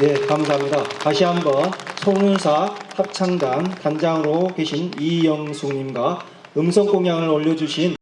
네, 감사합니다. 다시 한번 송윤사 합창단 단장으로 계신 이영숙님과 음성 공양을 올려주신